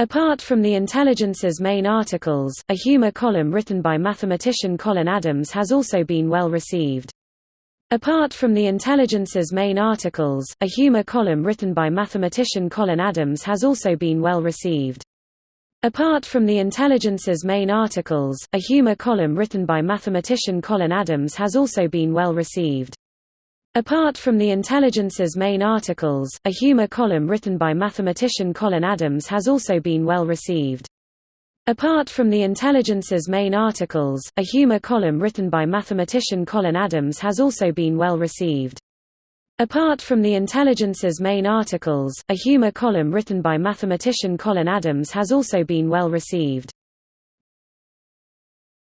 Apart from the Intelligencer's main articles, a humor column written by mathematician Colin Adams has also been well received. Apart from the Intelligencer's main articles, a humor column written by mathematician Colin Adams has also been well received. Apart from the Intelligencer's main articles, a humor column written by mathematician Colin Adams has also been well received. Apart from the Intelligencer's main articles, a humor column written by mathematician Colin Adams has also been well received. Apart from the Intelligencer's main articles, a humor column written by mathematician Colin Adams has also been well received. Apart from the Intelligencer's main articles, a humor column written by mathematician Colin Adams has also been well received.